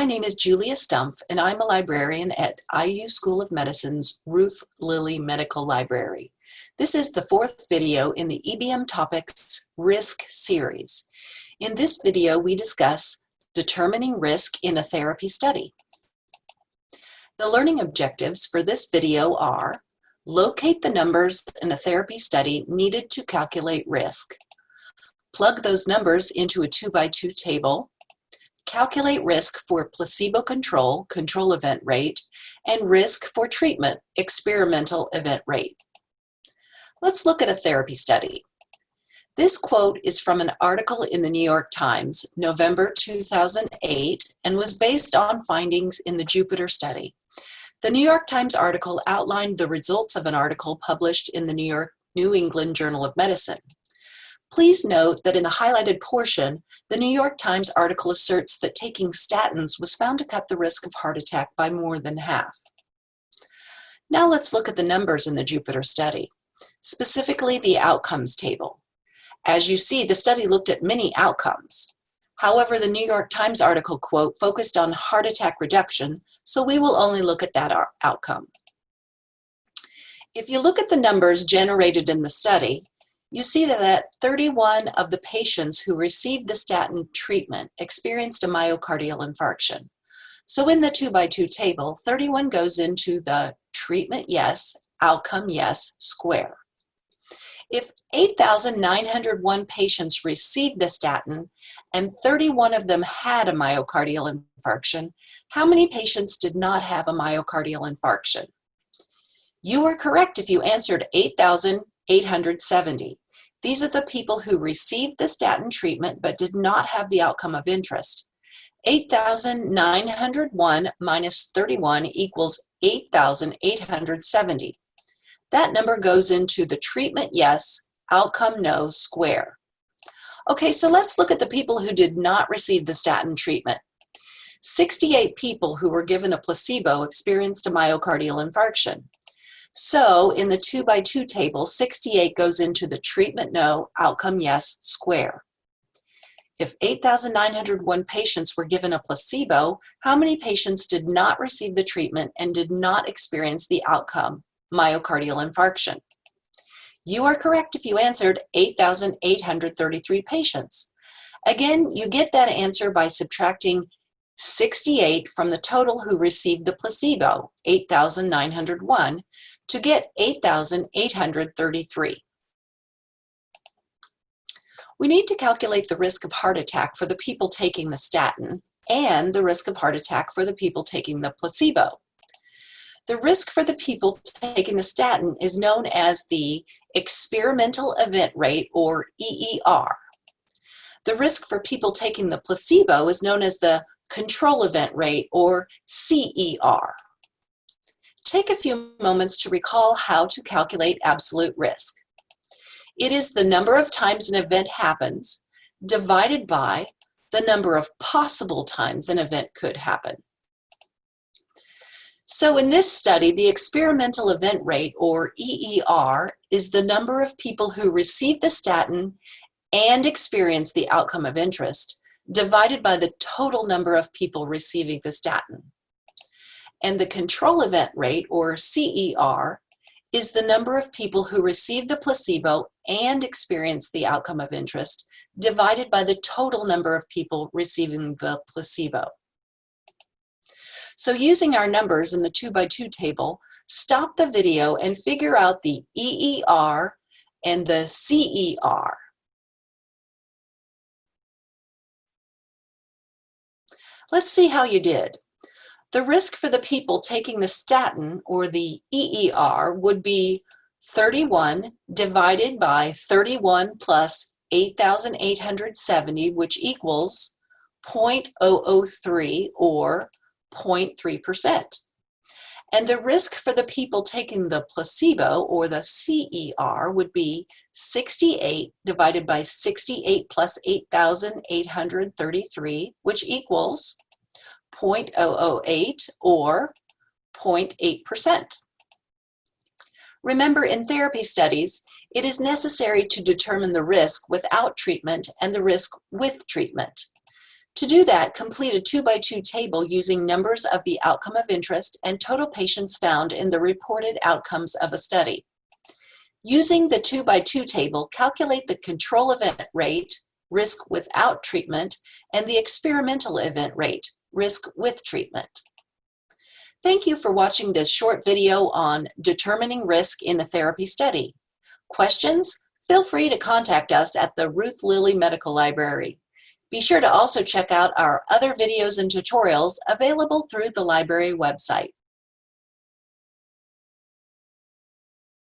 My name is Julia Stumpf, and I'm a librarian at IU School of Medicine's Ruth Lilly Medical Library. This is the fourth video in the EBM Topics Risk series. In this video, we discuss determining risk in a therapy study. The learning objectives for this video are locate the numbers in a therapy study needed to calculate risk, plug those numbers into a two by two table, calculate risk for placebo control, control event rate, and risk for treatment, experimental event rate. Let's look at a therapy study. This quote is from an article in the New York Times, November 2008, and was based on findings in the Jupiter study. The New York Times article outlined the results of an article published in the New York New England Journal of Medicine. Please note that in the highlighted portion, the New York Times article asserts that taking statins was found to cut the risk of heart attack by more than half. Now let's look at the numbers in the Jupiter study, specifically the outcomes table. As you see, the study looked at many outcomes. However, the New York Times article quote focused on heart attack reduction, so we will only look at that uh, outcome. If you look at the numbers generated in the study, you see that 31 of the patients who received the statin treatment experienced a myocardial infarction. So in the two by two table, 31 goes into the treatment yes, outcome yes square. If 8,901 patients received the statin and 31 of them had a myocardial infarction, how many patients did not have a myocardial infarction? You were correct if you answered 8,870. These are the people who received the statin treatment but did not have the outcome of interest. 8,901 minus 31 equals 8,870. That number goes into the treatment yes, outcome no square. Okay, so let's look at the people who did not receive the statin treatment. 68 people who were given a placebo experienced a myocardial infarction. So in the two by two table, 68 goes into the treatment no, outcome yes square. If 8,901 patients were given a placebo, how many patients did not receive the treatment and did not experience the outcome, myocardial infarction? You are correct if you answered 8,833 patients. Again, you get that answer by subtracting 68 from the total who received the placebo, 8,901, to get 8,833. We need to calculate the risk of heart attack for the people taking the statin and the risk of heart attack for the people taking the placebo. The risk for the people taking the statin is known as the experimental event rate or EER. The risk for people taking the placebo is known as the control event rate or CER. Take a few moments to recall how to calculate absolute risk. It is the number of times an event happens divided by the number of possible times an event could happen. So in this study, the experimental event rate, or EER, is the number of people who receive the statin and experience the outcome of interest, divided by the total number of people receiving the statin. And the control event rate, or CER, is the number of people who receive the placebo and experience the outcome of interest divided by the total number of people receiving the placebo. So using our numbers in the two by two table, stop the video and figure out the EER and the CER. Let's see how you did. The risk for the people taking the statin or the EER would be 31 divided by 31 plus 8,870, which equals 0.003 or 0.3%. And the risk for the people taking the placebo or the CER would be 68 divided by 68 plus 8,833, which equals 0.008 or 0.8%. Remember, in therapy studies, it is necessary to determine the risk without treatment and the risk with treatment. To do that, complete a two by two table using numbers of the outcome of interest and total patients found in the reported outcomes of a study. Using the two by two table, calculate the control event rate, risk without treatment, and the experimental event rate, risk with treatment. Thank you for watching this short video on determining risk in a therapy study. Questions? Feel free to contact us at the Ruth Lilly Medical Library. Be sure to also check out our other videos and tutorials available through the library website.